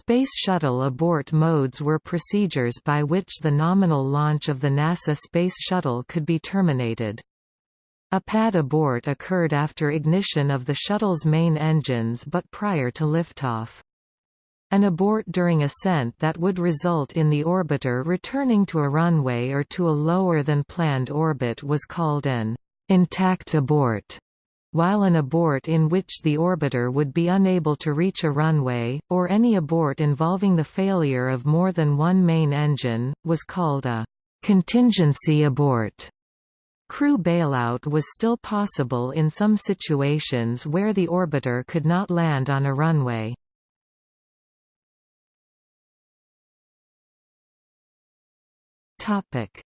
Space Shuttle abort modes were procedures by which the nominal launch of the NASA Space Shuttle could be terminated. A pad abort occurred after ignition of the shuttle's main engines but prior to liftoff. An abort during ascent that would result in the orbiter returning to a runway or to a lower than planned orbit was called an intact abort while an abort in which the orbiter would be unable to reach a runway, or any abort involving the failure of more than one main engine, was called a contingency abort. Crew bailout was still possible in some situations where the orbiter could not land on a runway.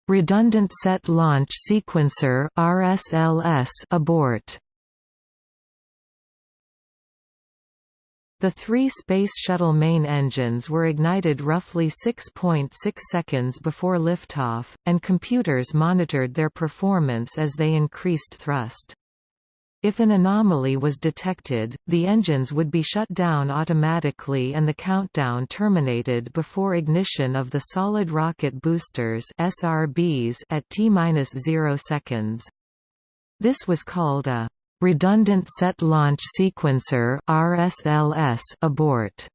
Redundant Set Launch Sequencer RSLS abort The three Space Shuttle main engines were ignited roughly 6.6 seconds before liftoff, and computers monitored their performance as they increased thrust. If an anomaly was detected, the engines would be shut down automatically and the countdown terminated before ignition of the solid rocket boosters SRBs at T-0 seconds. This was called a redundant set launch sequencer RSLS abort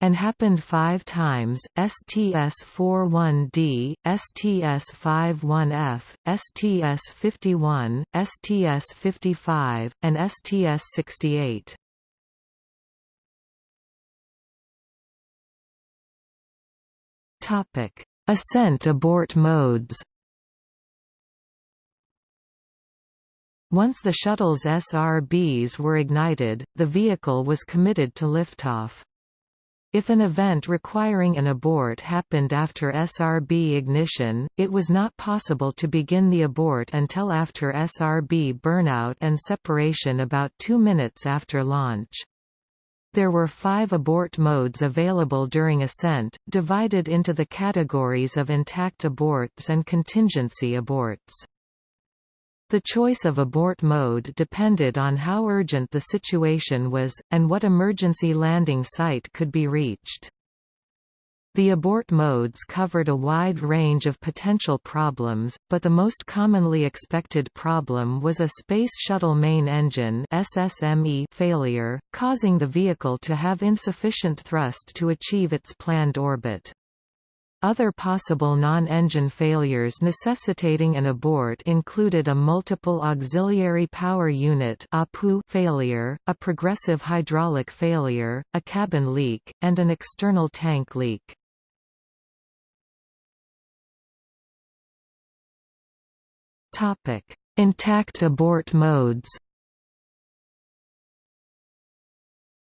and happened five times, STS-41D, STS-51F, STS-51, STS-55, and STS-68. Ascent abort modes Once the shuttle's SRBs were ignited, the vehicle was committed to liftoff. If an event requiring an abort happened after SRB ignition, it was not possible to begin the abort until after SRB burnout and separation about two minutes after launch. There were five abort modes available during ascent, divided into the categories of intact aborts and contingency aborts. The choice of abort mode depended on how urgent the situation was, and what emergency landing site could be reached. The abort modes covered a wide range of potential problems, but the most commonly expected problem was a Space Shuttle main engine SSME failure, causing the vehicle to have insufficient thrust to achieve its planned orbit. Other possible non-engine failures necessitating an abort included a multiple auxiliary power unit failure, a progressive hydraulic failure, a cabin leak, and an external tank leak. Intact abort modes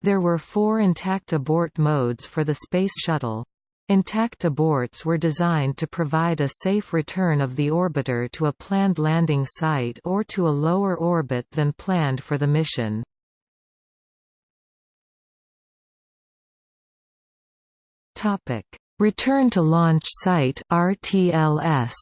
There were four intact abort modes for the Space Shuttle, Intact aborts were designed to provide a safe return of the orbiter to a planned landing site or to a lower orbit than planned for the mission. Return to launch site RTLS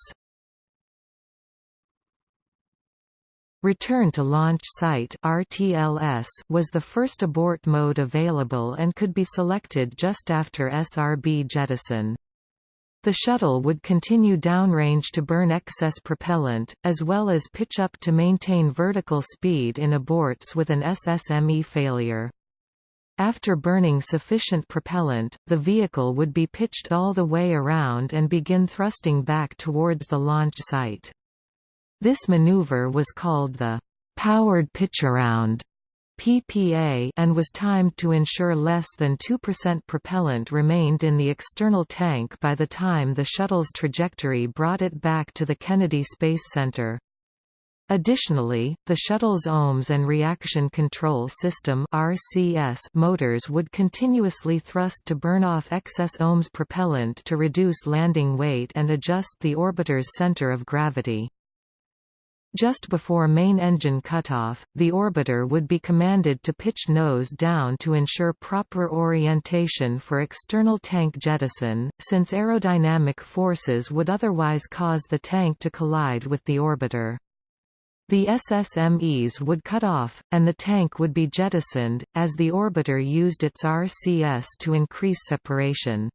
Return to Launch Site RTLS was the first abort mode available and could be selected just after SRB jettison. The shuttle would continue downrange to burn excess propellant, as well as pitch up to maintain vertical speed in aborts with an SSME failure. After burning sufficient propellant, the vehicle would be pitched all the way around and begin thrusting back towards the launch site. This maneuver was called the powered pitcharound PPA and was timed to ensure less than 2% propellant remained in the external tank by the time the shuttle's trajectory brought it back to the Kennedy Space Center. Additionally, the shuttle's OMS and reaction control system RCS motors would continuously thrust to burn off excess OMS propellant to reduce landing weight and adjust the orbiter's center of gravity. Just before main engine cutoff, the orbiter would be commanded to pitch nose down to ensure proper orientation for external tank jettison, since aerodynamic forces would otherwise cause the tank to collide with the orbiter. The SSMEs would cut off, and the tank would be jettisoned, as the orbiter used its RCS to increase separation.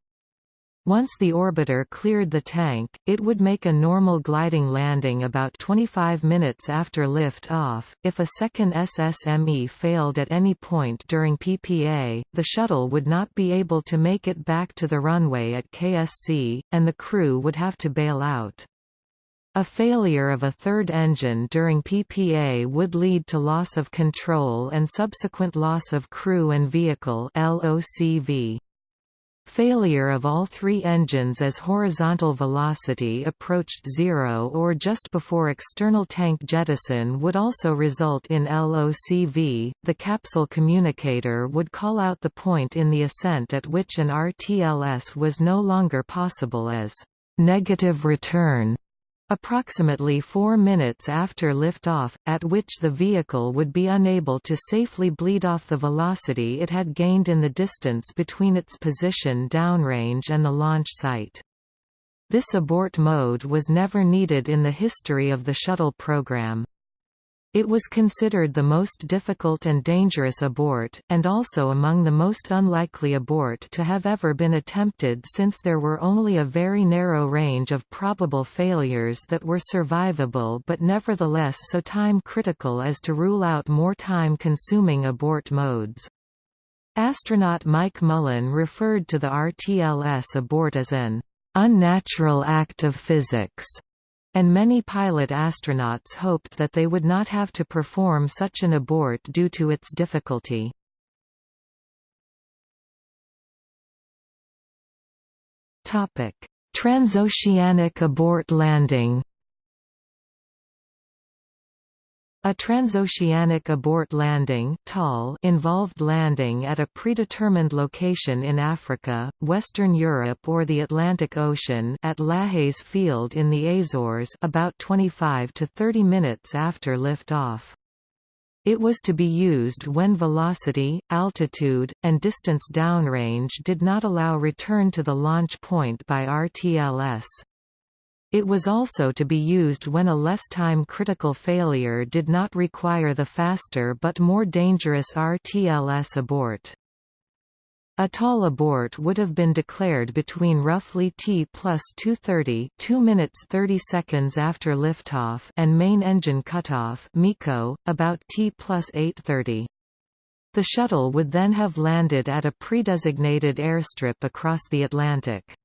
Once the orbiter cleared the tank, it would make a normal gliding landing about 25 minutes after lift-off. If a second SSME failed at any point during PPA, the shuttle would not be able to make it back to the runway at KSC, and the crew would have to bail out. A failure of a third engine during PPA would lead to loss of control and subsequent loss of crew and vehicle LOCV. Failure of all three engines as horizontal velocity approached zero or just before external tank jettison would also result in LOCV. The capsule communicator would call out the point in the ascent at which an RTLS was no longer possible as negative return Approximately four minutes after liftoff, at which the vehicle would be unable to safely bleed off the velocity it had gained in the distance between its position downrange and the launch site. This abort mode was never needed in the history of the shuttle program. It was considered the most difficult and dangerous abort, and also among the most unlikely abort to have ever been attempted since there were only a very narrow range of probable failures that were survivable but nevertheless so time-critical as to rule out more time-consuming abort modes. Astronaut Mike Mullane referred to the RTLS abort as an unnatural act of physics and many pilot astronauts hoped that they would not have to perform such an abort due to its difficulty. Transoceanic abort landing A transoceanic abort landing involved landing at a predetermined location in Africa, Western Europe or the Atlantic Ocean at Lajes Field in the Azores about 25 to 30 minutes after lift-off. It was to be used when velocity, altitude, and distance downrange did not allow return to the launch point by RTLS. It was also to be used when a less time-critical failure did not require the faster but more dangerous RTLS abort. A TAL abort would have been declared between roughly T plus 230 2 minutes 30 seconds after liftoff and main engine cutoff MECO, about T plus 830. The shuttle would then have landed at a pre-designated airstrip across the Atlantic.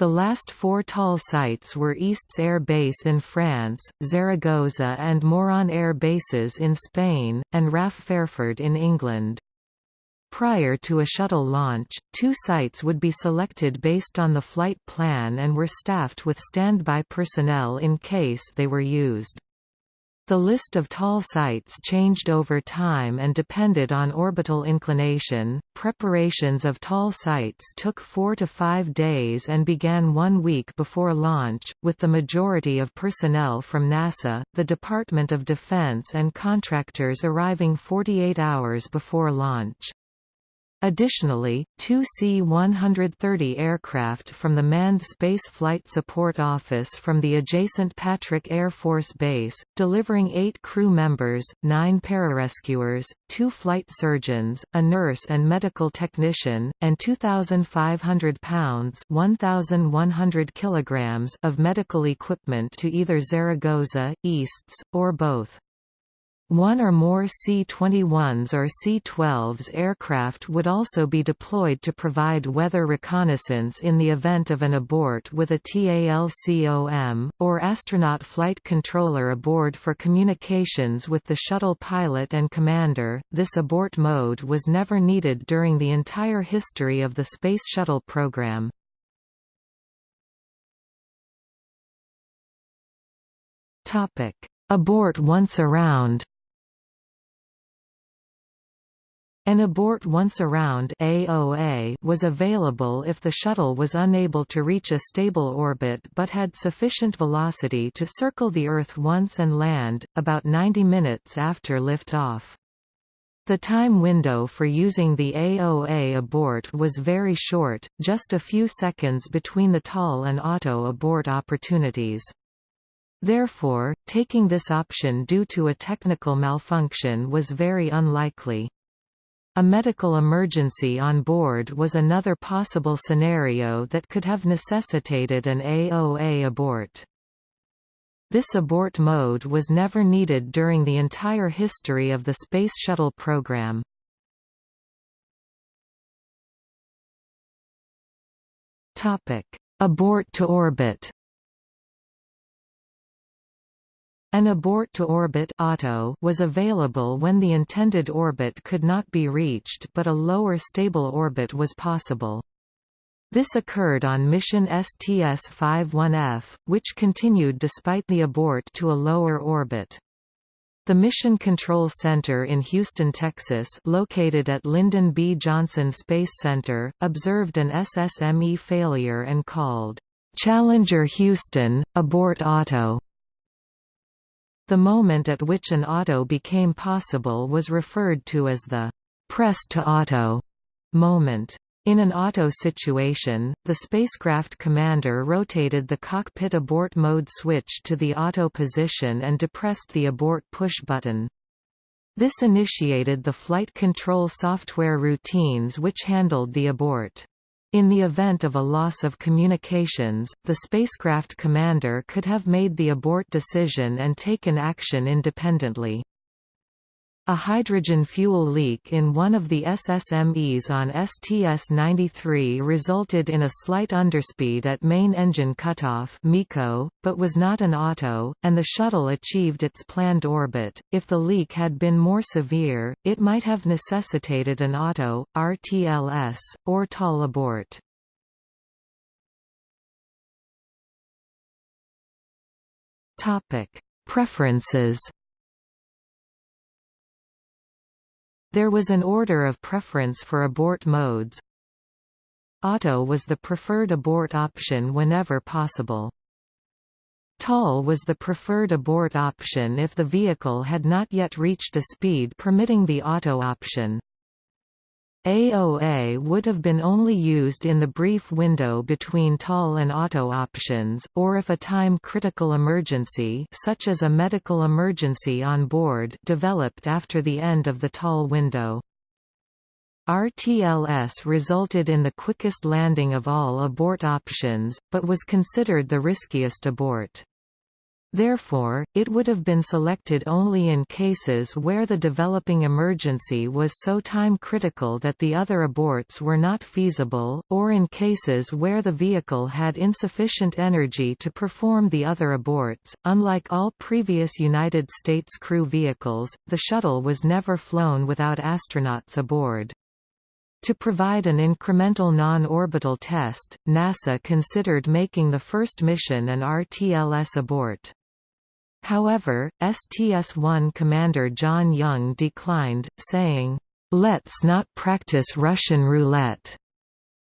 The last four TAL sites were Istres Air Base in France, Zaragoza and Moron Air Bases in Spain, and RAF Fairford in England. Prior to a shuttle launch, two sites would be selected based on the flight plan and were staffed with standby personnel in case they were used. The list of TAL sites changed over time and depended on orbital inclination. Preparations of TAL sites took four to five days and began one week before launch, with the majority of personnel from NASA, the Department of Defense and contractors arriving 48 hours before launch. Additionally, two C-130 aircraft from the Manned Space Flight Support Office from the adjacent Patrick Air Force Base, delivering eight crew members, nine pararescuers, two flight surgeons, a nurse and medical technician, and 2,500 pounds 1,100 kilograms of medical equipment to either Zaragoza, Istres, or both. One or more C-21s or C-12s aircraft would also be deployed to provide weather reconnaissance in the event of an abort with a TALCOM, or astronaut flight controller aboard for communications with the shuttle pilot and commander. This abort mode was never needed during the entire history of the Space Shuttle program. Abort once around An abort once around AOA was available if the shuttle was unable to reach a stable orbit but had sufficient velocity to circle the Earth once and land, about 90 minutes after liftoff. The time window for using the AOA abort was very short, just a few seconds between the TAL and ATO abort opportunities. Therefore, taking this option due to a technical malfunction was very unlikely. A medical emergency on board was another possible scenario that could have necessitated an AOA abort. This abort mode was never needed during the entire history of the Space Shuttle program. Abort to orbit An abort to orbit ATO was available when the intended orbit could not be reached but a lower stable orbit was possible. This occurred on mission STS-51F, which continued despite the abort to a lower orbit. The Mission Control Center in Houston, Texas located at Lyndon B. Johnson Space Center, observed an SSME failure and called, "'Challenger Houston, abort ATO". The moment at which an ATO became possible was referred to as the "'press to ATO' moment. In an ATO situation, the spacecraft commander rotated the cockpit abort mode switch to the ATO position and depressed the abort push button. This initiated the flight control software routines which handled the abort. In the event of a loss of communications, the spacecraft commander could have made the abort decision and taken action independently. A hydrogen fuel leak in one of the SSMEs on STS-93 resulted in a slight underspeed at main engine cutoff MECO, but was not an ATO, and the shuttle achieved its planned orbit. If the leak had been more severe, it might have necessitated an ATO, RTLS, or TAL abort. Topic: Preferences There was an order of preference for abort modes. ATO was the preferred abort option whenever possible. TAL was the preferred abort option if the vehicle had not yet reached a speed permitting the ATO option. AOA would have been only used in the brief window between TAL and ATO options, or if a time-critical emergency such as a medical emergency on board developed after the end of the TAL window. RTLS resulted in the quickest landing of all abort options, but was considered the riskiest abort. Therefore, it would have been selected only in cases where the developing emergency was so time-critical that the other aborts were not feasible, or in cases where the vehicle had insufficient energy to perform the other aborts. Unlike all previous United States crew vehicles, the shuttle was never flown without astronauts aboard. To provide an incremental non-orbital test, NASA considered making the first mission an RTLS abort. However, STS-1 commander John Young declined, saying, "'Let's not practice Russian roulette'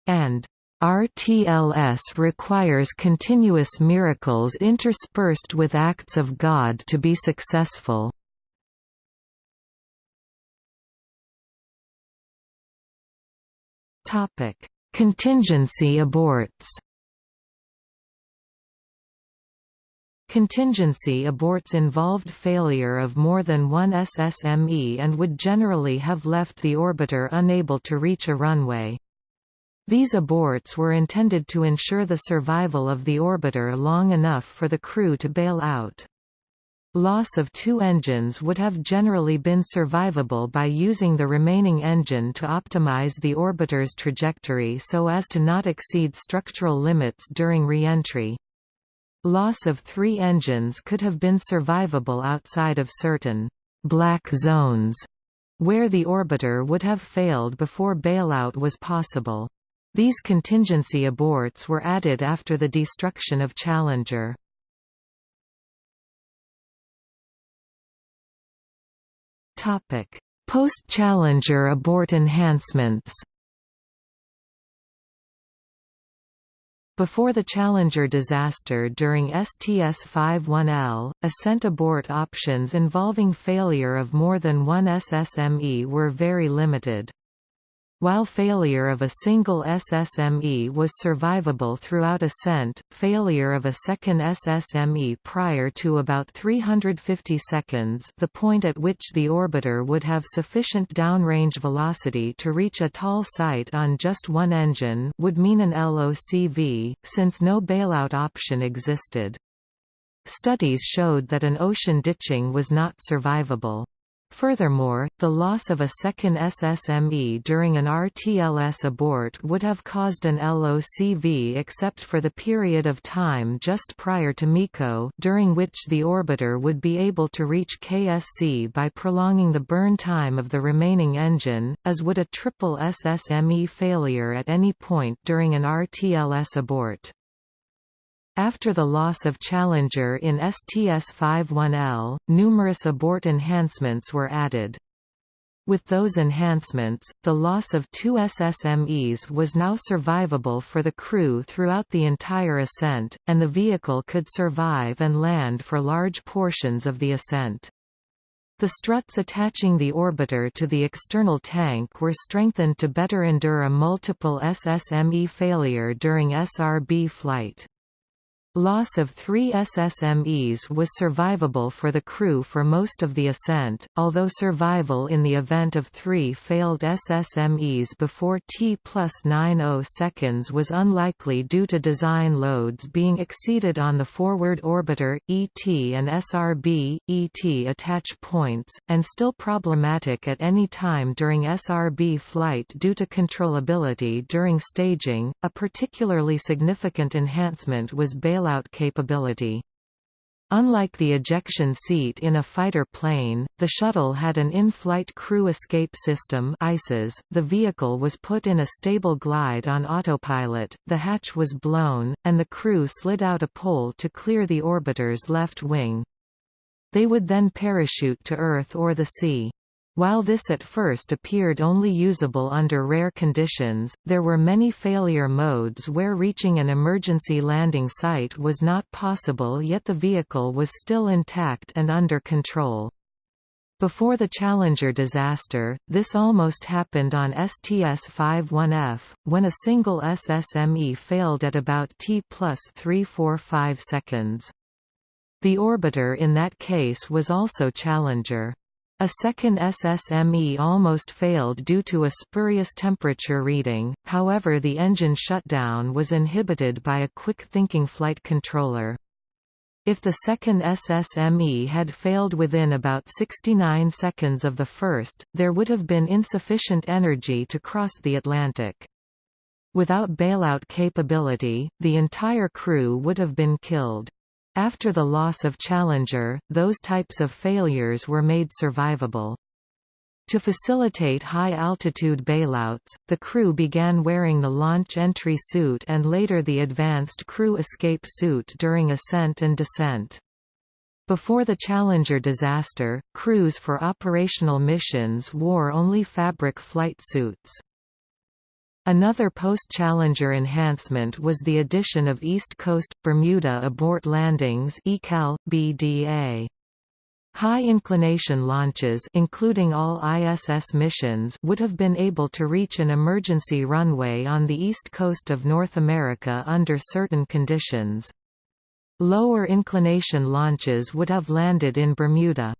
and RTLS requires continuous miracles interspersed with acts of God to be successful. Contingency aborts Contingency aborts involved failure of more than one SSME and would generally have left the orbiter unable to reach a runway. These aborts were intended to ensure the survival of the orbiter long enough for the crew to bail out. Loss of two engines would have generally been survivable by using the remaining engine to optimize the orbiter's trajectory so as to not exceed structural limits during re-entry. Loss of three engines could have been survivable outside of certain «black zones» where the orbiter would have failed before bailout was possible. These contingency aborts were added after the destruction of Challenger. Post-Challenger abort enhancements Before the Challenger disaster during STS-51L, ascent abort options involving failure of more than one SSME were very limited. While failure of a single SSME was survivable throughout ascent, failure of a second SSME prior to about 350 seconds the point at which the orbiter would have sufficient downrange velocity to reach a TAL site on just one engine would mean an LOCV, since no bailout option existed. Studies showed that an ocean ditching was not survivable. Furthermore, the loss of a second SSME during an RTLS abort would have caused an LOCV except for the period of time just prior to MECO during which the orbiter would be able to reach KSC by prolonging the burn time of the remaining engine, as would a triple SSME failure at any point during an RTLS abort. After the loss of Challenger in STS-51L, numerous abort enhancements were added. With those enhancements, the loss of two SSMEs was now survivable for the crew throughout the entire ascent, and the vehicle could survive and land for large portions of the ascent. The struts attaching the orbiter to the external tank were strengthened to better endure a multiple SSME failure during SRB flight. Loss of three SSMEs was survivable for the crew for most of the ascent, although survival in the event of three failed SSMEs before T plus 90 seconds was unlikely due to design loads being exceeded on the forward orbiter, ET and SRB, ET attach points, and still problematic at any time during SRB flight due to controllability during staging. A particularly significant enhancement was bail bailout capability. Unlike the ejection seat in a fighter plane, the shuttle had an in-flight crew escape system ICES. .The vehicle was put in a stable glide on autopilot, the hatch was blown, and the crew slid out a pole to clear the orbiter's left wing. They would then parachute to Earth or the sea. While this at first appeared only usable under rare conditions, there were many failure modes where reaching an emergency landing site was not possible yet the vehicle was still intact and under control. Before the Challenger disaster, this almost happened on STS-51F, when a single SSME failed at about T plus 345 seconds. The orbiter in that case was also Challenger. A second SSME almost failed due to a spurious temperature reading, however the engine shutdown was inhibited by a quick-thinking flight controller. If the second SSME had failed within about 69 seconds of the first, there would have been insufficient energy to cross the Atlantic. Without bailout capability, the entire crew would have been killed. After the loss of Challenger, those types of failures were made survivable. To facilitate high-altitude bailouts, the crew began wearing the launch entry suit and later the advanced crew escape suit during ascent and descent. Before the Challenger disaster, crews for operational missions wore only fabric flight suits. Another post-Challenger enhancement was the addition of East Coast – Bermuda abort landings ECAL, BDA. High-inclination launches including all ISS missions would have been able to reach an emergency runway on the east coast of North America under certain conditions. Lower inclination launches would have landed in Bermuda.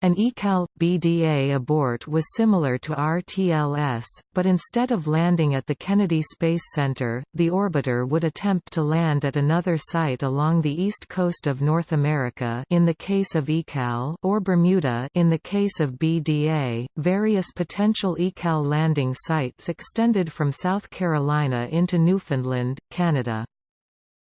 An ECAL BDA abort was similar to RTLS, but instead of landing at the Kennedy Space Center, the orbiter would attempt to land at another site along the east coast of North America in the case of ECAL or Bermuda in the case of BDA. Various potential ECAL landing sites extended from South Carolina into Newfoundland, Canada.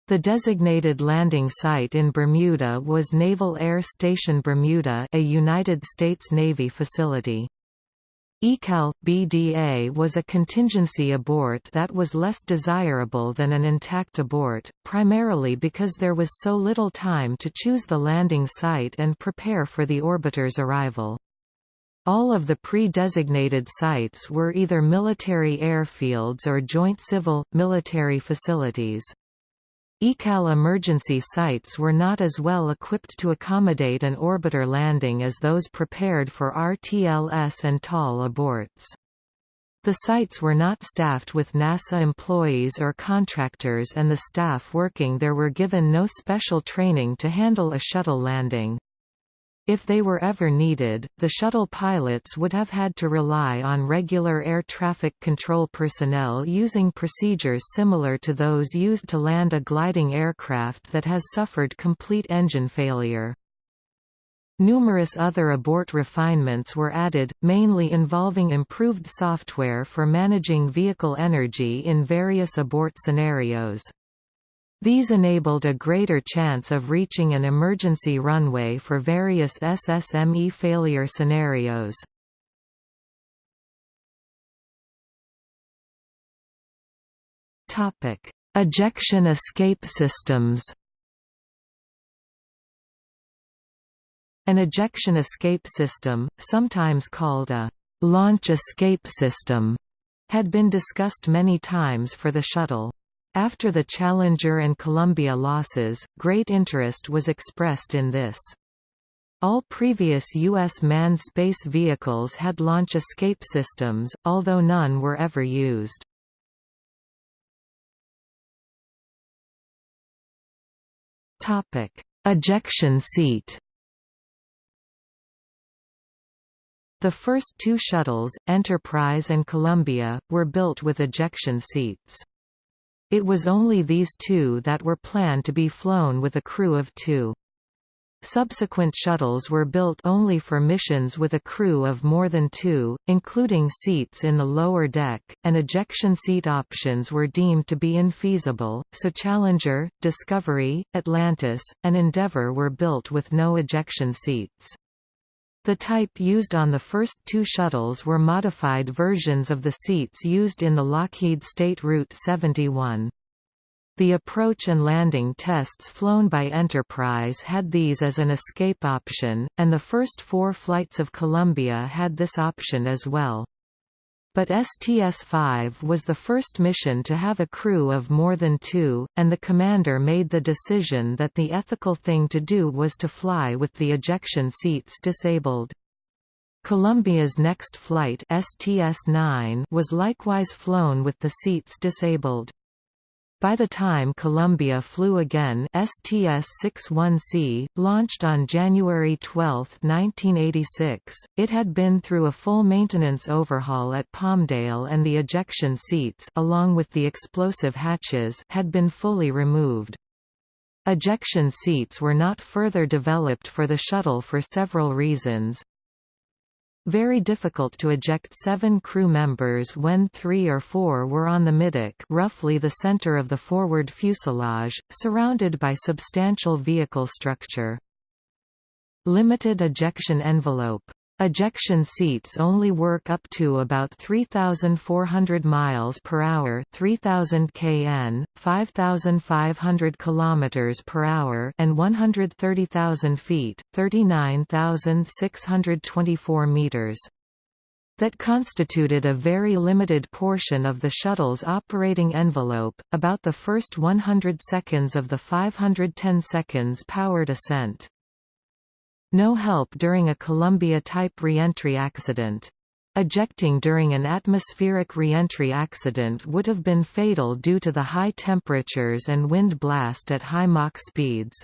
The designated landing site in Bermuda was Naval Air Station Bermuda a United States Navy facility. ECAL BDA was a contingency abort that was less desirable than an intact abort, primarily because there was so little time to choose the landing site and prepare for the orbiter's arrival. All of the pre-designated sites were either military airfields or joint civil-military facilities. ECAL emergency sites were not as well equipped to accommodate an orbiter landing as those prepared for RTLS and TAL aborts. The sites were not staffed with NASA employees or contractors and the staff working there were given no special training to handle a shuttle landing. If they were ever needed, the shuttle pilots would have had to rely on regular air traffic control personnel using procedures similar to those used to land a gliding aircraft that has suffered complete engine failure. Numerous other abort refinements were added, mainly involving improved software for managing vehicle energy in various abort scenarios. These enabled a greater chance of reaching an emergency runway for various SSME failure scenarios. Topic: Ejection escape systems An ejection escape system, sometimes called a launch escape system, had been discussed many times for the shuttle. After the Challenger and Columbia losses, great interest was expressed in this. All previous U.S. manned space vehicles had launch escape systems, although none were ever used. Ejection seat The first two shuttles, Enterprise and Columbia, were built with ejection seats. It was only these two that were planned to be flown with a crew of two. Subsequent shuttles were built only for missions with a crew of more than two, including seats in the lower deck, and ejection seat options were deemed to be infeasible, so Challenger, Discovery, Atlantis, and Endeavour were built with no ejection seats. The type used on the first two shuttles were modified versions of the seats used in the Lockheed State Route 71. The approach and landing tests flown by Enterprise had these as an escape option, and the first four flights of Columbia had this option as well. But STS-5 was the first mission to have a crew of more than two, and the commander made the decision that the ethical thing to do was to fly with the ejection seats disabled. Columbia's next flight STS-9 was likewise flown with the seats disabled. By the time Columbia flew again STS-61C, launched on January 12, 1986, it had been through a full maintenance overhaul at Palmdale and the ejection seats along with the explosive hatches had been fully removed. Ejection seats were not further developed for the shuttle for several reasons, very difficult to eject seven crew members when three or four were on the middeck roughly the center of the forward fuselage, surrounded by substantial vehicle structure. Limited ejection envelope Ejection seats only work up to about 3,400 miles per hour, 3,000 kn, 5,500 kilometers per hour, and 130,000 feet, 39,624 meters. That constituted a very limited portion of the shuttle's operating envelope, about the first 100 seconds of the 510 seconds powered ascent. No help during a Columbia-type reentry accident. Ejecting during an atmospheric reentry accident would have been fatal due to the high temperatures and wind blast at high Mach speeds.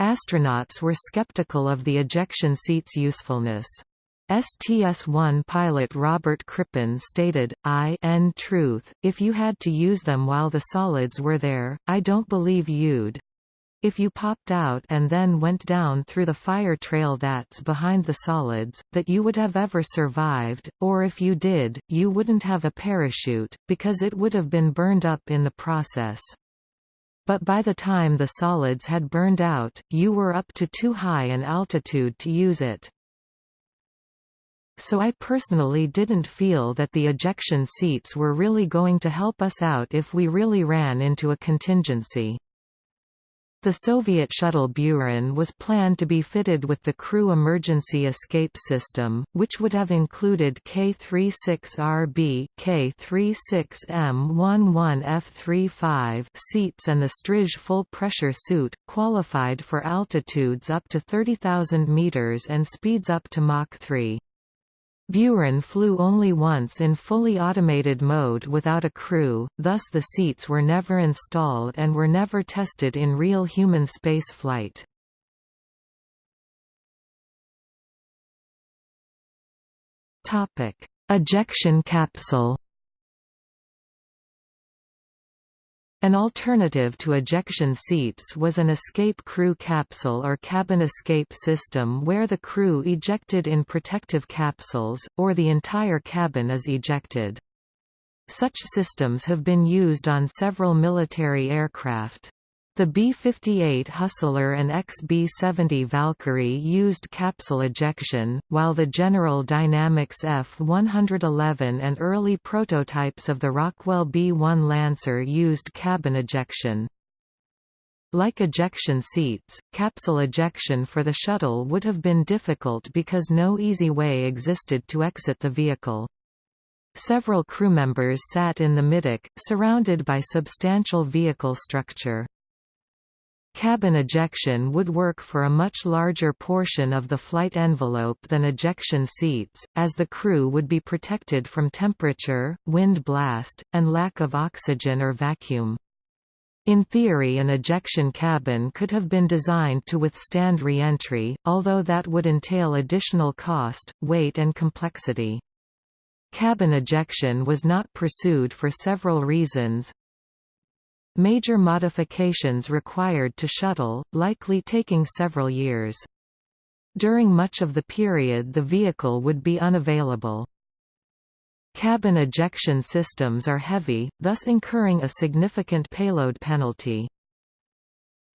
Astronauts were skeptical of the ejection seat's usefulness. STS-1 pilot Robert Crippen stated, I n truth, if you had to use them while the solids were there, I don't believe you'd. If you popped out and then went down through the fire trail that's behind the solids, that you would have ever survived, or if you did, you wouldn't have a parachute, because it would have been burned up in the process. But by the time the solids had burned out, you were up to too high an altitude to use it. So I personally didn't feel that the ejection seats were really going to help us out if we really ran into a contingency. The Soviet shuttle Buran was planned to be fitted with the crew emergency escape system, which would have included K-36RB, K-36M11F35 seats and the Strizh full-pressure suit, qualified for altitudes up to 30,000 meters and speeds up to Mach 3. Buran flew only once in fully automated mode without a crew, thus the seats were never installed and were never tested in real human space flight. Ejection capsule An alternative to ejection seats was an escape crew capsule or cabin escape system where the crew ejected in protective capsules, or the entire cabin is ejected. Such systems have been used on several military aircraft. The B-58 Hustler and XB-70 Valkyrie used capsule ejection, while the General Dynamics F-111 and early prototypes of the Rockwell B-1 Lancer used cabin ejection. Like ejection seats, capsule ejection for the shuttle would have been difficult because no easy way existed to exit the vehicle. Several crew members sat in the middeck, surrounded by substantial vehicle structure. Cabin ejection would work for a much larger portion of the flight envelope than ejection seats, as the crew would be protected from temperature, wind blast, and lack of oxygen or vacuum. In theory an ejection cabin could have been designed to withstand re-entry, although that would entail additional cost, weight and complexity. Cabin ejection was not pursued for several reasons, Major modifications required to shuttle, likely taking several years. During much of the period the vehicle would be unavailable. Cabin ejection systems are heavy, thus incurring a significant payload penalty.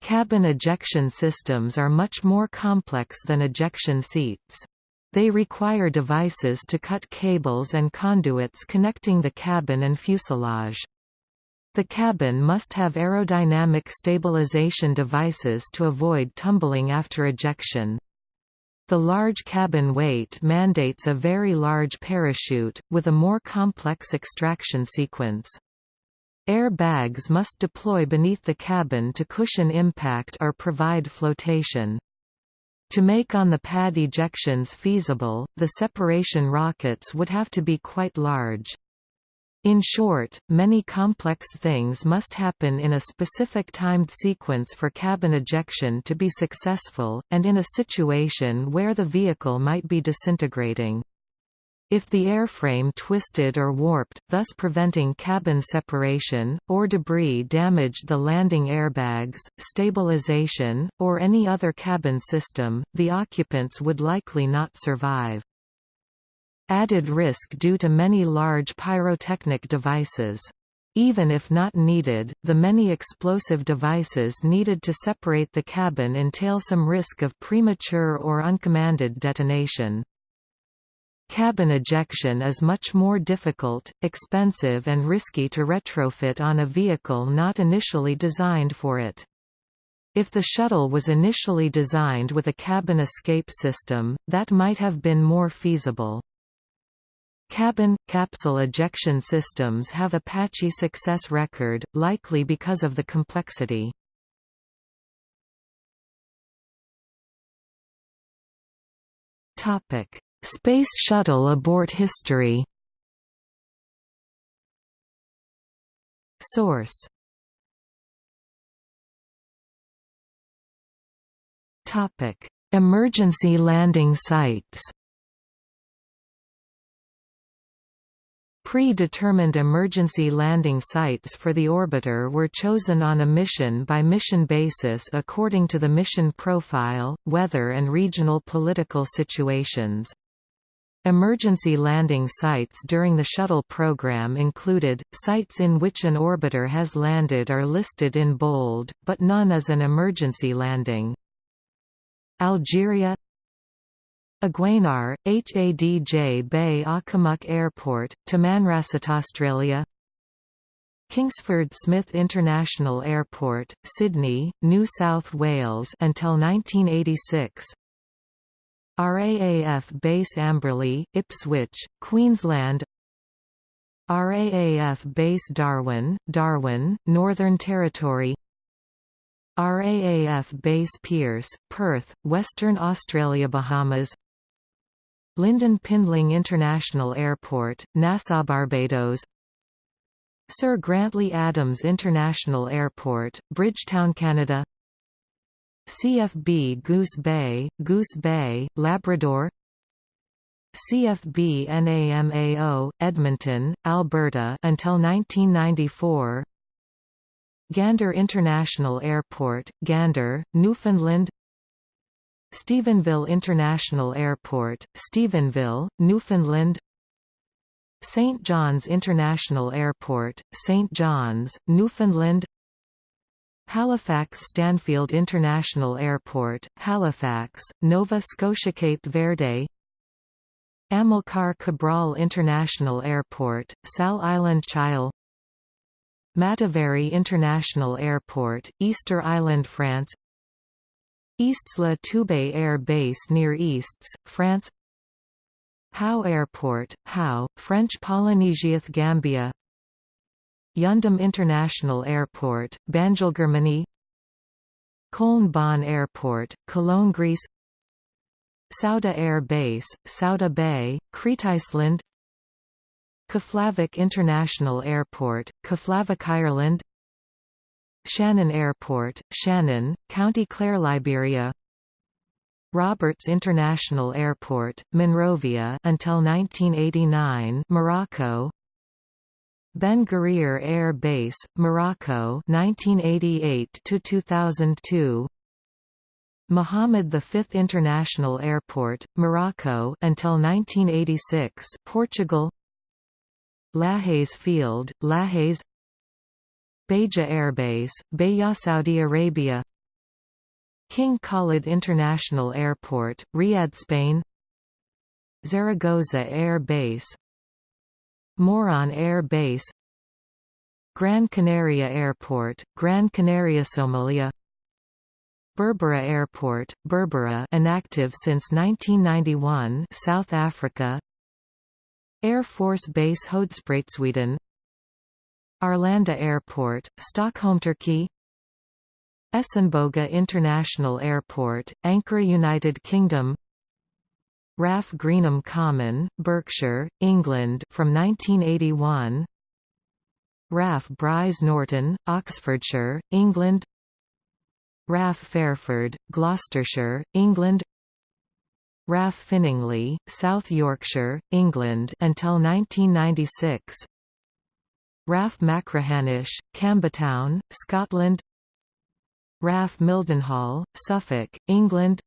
Cabin ejection systems are much more complex than ejection seats. They require devices to cut cables and conduits connecting the cabin and fuselage. The cabin must have aerodynamic stabilization devices to avoid tumbling after ejection. The large cabin weight mandates a very large parachute, with a more complex extraction sequence. Air bags must deploy beneath the cabin to cushion impact or provide flotation. To make on-the-pad ejections feasible, the separation rockets would have to be quite large. In short, many complex things must happen in a specific timed sequence for cabin ejection to be successful, and in a situation where the vehicle might be disintegrating. If the airframe twisted or warped, thus preventing cabin separation, or debris damaged the landing airbags, stabilization, or any other cabin system, the occupants would likely not survive. Added risk due to many large pyrotechnic devices. Even if not needed, the many explosive devices needed to separate the cabin entail some risk of premature or uncommanded detonation. Cabin ejection is much more difficult, expensive and risky to retrofit on a vehicle not initially designed for it. If the shuttle was initially designed with a cabin escape system, that might have been more feasible. Cabin – capsule ejection systems have a patchy success record, likely because of the complexity. Space Shuttle abort history Source. Topic. Emergency landing sites Pre-determined emergency landing sites for the orbiter were chosen on a mission-by-mission -mission basis according to the mission profile, weather and regional political situations. Emergency landing sites during the shuttle program included, sites in which an orbiter has landed are listed in bold, but none as an emergency landing. Algeria Aguenar, Hadj Bey Akhamok Airport, Tamanrasset Australia. Kingsford Smith International Airport, Sydney, New South Wales until 1986 RAAF Base Amberley, Ipswich, Queensland. RAAF Base Darwin, Darwin, Northern Territory. RAAF Base Pearce, Perth, Western Australia Bahamas Lynden Pindling International Airport, Nassau Barbados. Sir Grantley Adams International Airport, Bridgetown Canada. CFB Goose Bay, Goose Bay, Labrador. CFB NAMAO, Edmonton, Alberta until 1994 Gander International Airport, Gander, Newfoundland Stephenville International Airport, Stephenville, Newfoundland St. John's International Airport, St. John's, Newfoundland Halifax Stanfield International Airport, Halifax, Nova Scotia Cape Verde Amilcar Cabral International Airport, Sal Island Chile Mataveri International Airport, Easter Island France Istres-La Toubé Air Base near Istres, France. Hao Airport, Hao, French Polynesiath Gambia. Yundum International Airport, Banjul Köln Bonn Airport, Cologne Greece. Souda Air Base, Souda Bay, Crete Iceland Keflavik International Airport, Keflavik Ireland Shannon Airport, Shannon, County Clare Liberia. Roberts International Airport, Monrovia until 1989 Morocco. Ben Guerir Air Base, Morocco 1988 to 2002 Mohammed V International Airport, Morocco until 1986 Portugal. Lajes Field, Lajes Beja Airbase, Beja Saudi Arabia. King Khalid International Airport, Riyadh Spain. Zaragoza Air Base. Moron Air Base. Gran Canaria Airport, Gran Canaria Somalia. Berbera Airport, Berbera inactive since 1991 South Africa. Air Force Base Sweden. Arlanda Airport, Stockholm Turkey. Essenboga International Airport, Ankara United Kingdom. RAF Greenham Common, Berkshire, England from 1981 RAF Brize Norton, Oxfordshire, England. RAF Fairford, Gloucestershire, England. RAF Finningley, South Yorkshire, England until 1996 RAF Machrihanish, Campbeltown, Scotland. RAF Mildenhall, Suffolk, England.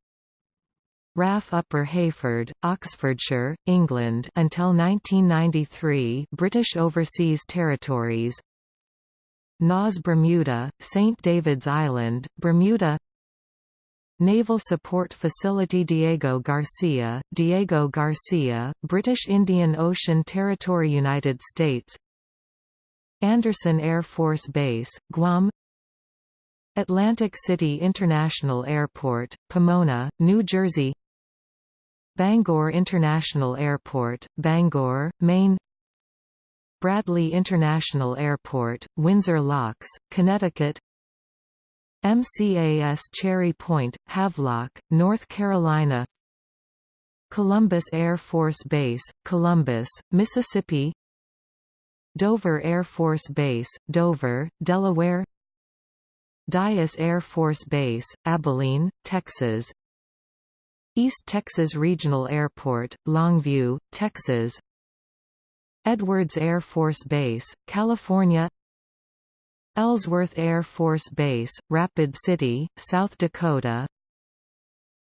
RAF Upper Heyford, Oxfordshire, England until 1993 British Overseas Territories. NAS Bermuda, St. David's Island, Bermuda. Naval Support Facility Diego Garcia, Diego Garcia, British Indian Ocean Territory United States Andersen Air Force Base, Guam Atlantic City International Airport, Pomona, New Jersey Bangor International Airport, Bangor, Maine Bradley International Airport, Windsor Locks, Connecticut MCAS Cherry Point, Havelock, North Carolina Columbus Air Force Base, Columbus, Mississippi Dover Air Force Base, Dover, Delaware Dyess Air Force Base, Abilene, Texas East Texas Regional Airport, Longview, Texas Edwards Air Force Base, California Ellsworth Air Force Base, Rapid City, South Dakota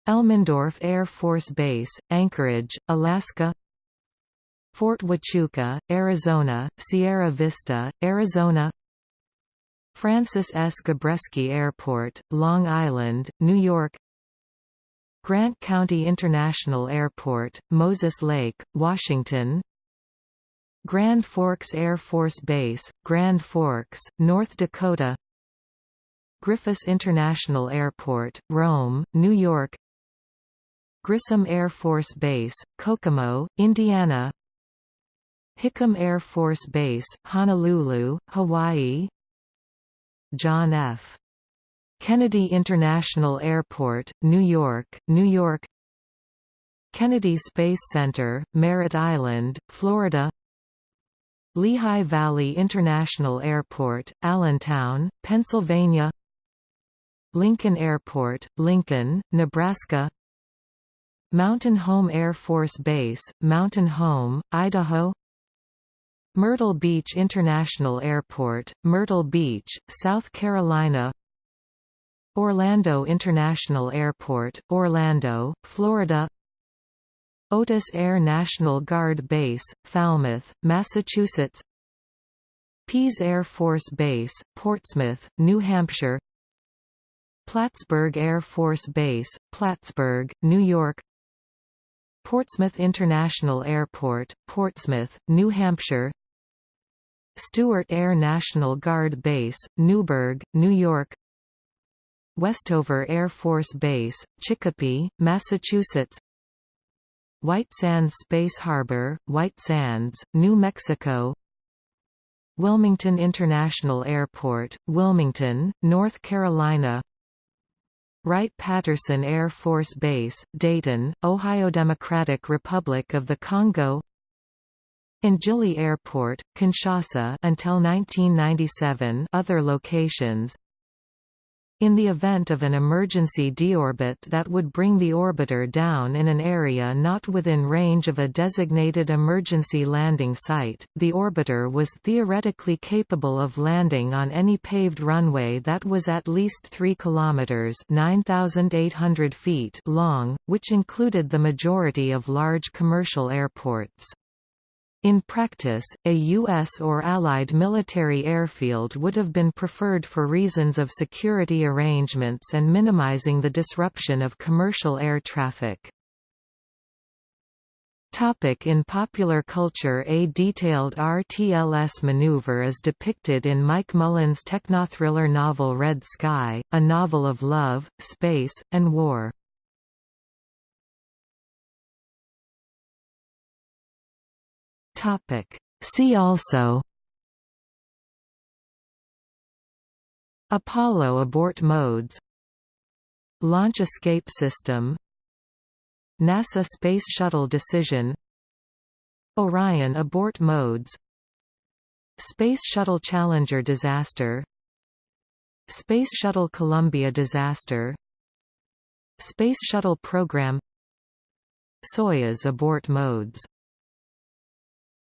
Elmendorf Air Force Base, Anchorage, Alaska Fort Huachuca, Arizona, Sierra Vista, Arizona Francis S. Gabreski Airport, Long Island, New York Grant County International Airport, Moses Lake, Washington Grand Forks Air Force Base, Grand Forks, North Dakota Griffiss International Airport, Rome, New York Grissom Air Force Base, Kokomo, Indiana Hickam Air Force Base, Honolulu, Hawaii. John F. Kennedy International Airport, New York, New York. Kennedy Space Center, Merritt Island, Florida. Lehigh Valley International Airport, Allentown, Pennsylvania. Lincoln Airport, Lincoln, Nebraska. Mountain Home Air Force Base, Mountain Home, Idaho Myrtle Beach International Airport, Myrtle Beach, South Carolina Orlando International Airport, Orlando, Florida Otis Air National Guard Base, Falmouth, Massachusetts Pease Air Force Base, Portsmouth, New Hampshire Plattsburgh Air Force Base, Plattsburgh, New York Portsmouth International Airport, Portsmouth, New Hampshire Stewart Air National Guard Base, Newburgh, New York. Westover Air Force Base, Chicopee, Massachusetts. White Sands Space Harbor, White Sands, New Mexico. Wilmington International Airport, Wilmington, North Carolina. Wright-Patterson Air Force Base, Dayton, Ohio Democratic Republic of the Congo N'djili Airport, Kinshasa until 1997 other locations in the event of an emergency deorbit that would bring the orbiter down in an area not within range of a designated emergency landing site, the orbiter was theoretically capable of landing on any paved runway that was at least 3 kilometers (9,800 feet) long, which included the majority of large commercial airports. In practice, a U.S. or Allied military airfield would have been preferred for reasons of security arrangements and minimizing the disruption of commercial air traffic. Topic in popular culture A detailed RTLS maneuver is depicted in Mike Mullane's technothriller novel Red Sky, a novel of love, space, and war. Topic. See also Apollo abort modes Launch escape system NASA Space Shuttle decision Orion abort modes Space Shuttle Challenger disaster Space Shuttle Columbia disaster Space Shuttle program Soyuz abort modes